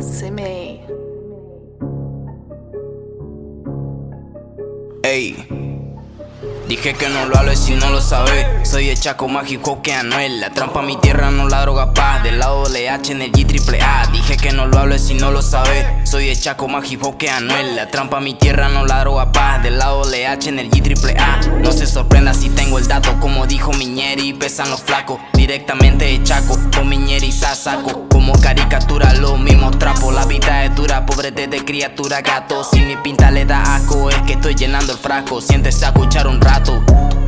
Se me. Dije que no lo hables si no lo sabes. Soy el chaco mágico que Anuel. La trampa mi tierra, no la droga paz. Del lado LH en el G triple A. Dije que no lo hables si no lo sabes. Soy el chaco mágico que Anuel. La trampa mi tierra, no la droga paz. Del lado LH en el G triple A. No se sorprenda si tengo el dato. Como dijo Miñeri, pesan los flacos. Directamente de chaco. Con Miñeri. Como pobrete de criatura, gato. Si mi pinta le da asco, es que estoy llenando el frasco. Siéntese a escuchar un rato.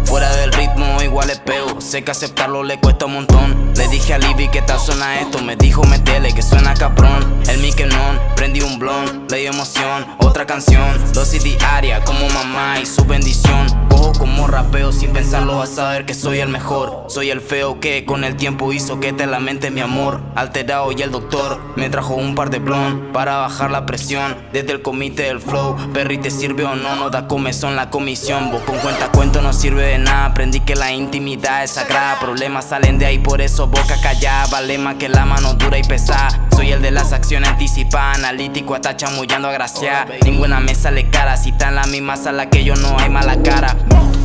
Fuera del ritmo igual es peo Sé que aceptarlo le cuesta un montón Le dije a Libby que tal suena esto Me dijo metele que suena caprón El non, prendí un blon Le emoción, otra canción Dosis diaria como mamá y su bendición Como rapeo sin pensarlo a saber que soy el mejor. Soy el feo que con el tiempo hizo que te lamente mi amor. Alterado y el doctor me trajo un par de blon Para bajar la presión. Desde el comité del flow Perry te sirve o no, no da comezón la comisión. Vos con cuenta cuento no sirve de nada. Aprendí que la intimidad es sagrada. Problemas salen de ahí por eso boca callada. Vale más que la mano dura y pesada. Soy el las acciones anticipadas Analítico hasta chamullando a gracia. Ninguna mesa le cara Si está en la misma sala que yo no hay mala cara.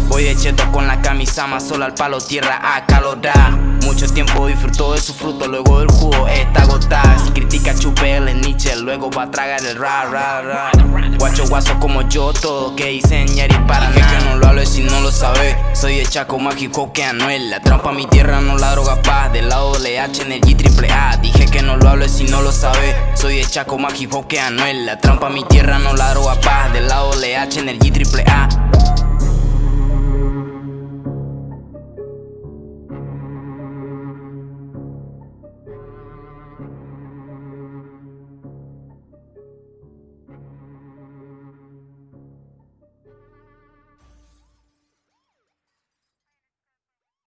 Voy de cheto con la camisa más sola al palo tierra acalorada Mucho tiempo disfruto de su fruto Luego del jugo está agotada Si critica chupe el Nietzsche Luego va a tragar el ra ra ra Guacho guaso como yo Todo que hice y para Soy el chaco mágico que Anuel. La trampa mi tierra no la droga paz Del lado LH en el G triple A. Dije que no lo hablo si no lo sabe. Soy el chaco mágico que Anuel. La trampa mi tierra no la droga paz Del lado LH en el G triple A